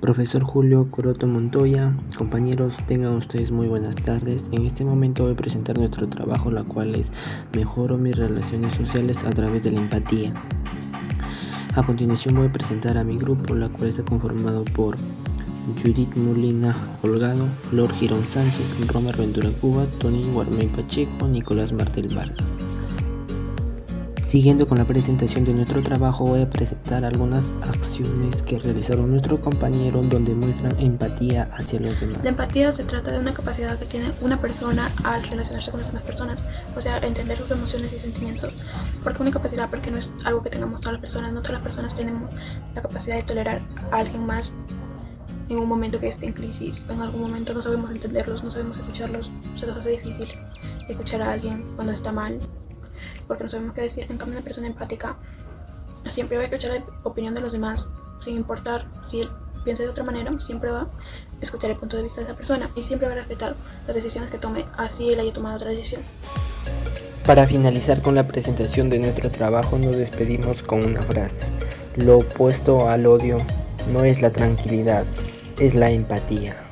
Profesor Julio Coroto Montoya, compañeros, tengan ustedes muy buenas tardes. En este momento voy a presentar nuestro trabajo, la cual es Mejoro mis relaciones sociales a través de la empatía. A continuación voy a presentar a mi grupo, la cual está conformado por Judith Molina Holgado, Flor Girón Sánchez, Romer Ventura Cuba, Tony Guarmey Pacheco, Nicolás Martel Vargas. Siguiendo con la presentación de nuestro trabajo voy a presentar algunas acciones que realizaron nuestros compañeros donde muestran empatía hacia los demás. La empatía se trata de una capacidad que tiene una persona al relacionarse con las demás personas, o sea, entender sus emociones y sentimientos. Porque una capacidad porque no es algo que tengamos todas las personas, no todas las personas tenemos la capacidad de tolerar a alguien más en un momento que esté en crisis, en algún momento no sabemos entenderlos, no sabemos escucharlos, se nos hace difícil escuchar a alguien cuando está mal porque no sabemos qué decir. En cambio, una persona empática siempre va a escuchar la opinión de los demás, sin importar si él piensa de otra manera, siempre va a escuchar el punto de vista de esa persona y siempre va a respetar las decisiones que tome, así él haya tomado otra decisión. Para finalizar con la presentación de nuestro trabajo nos despedimos con una frase. Lo opuesto al odio no es la tranquilidad, es la empatía.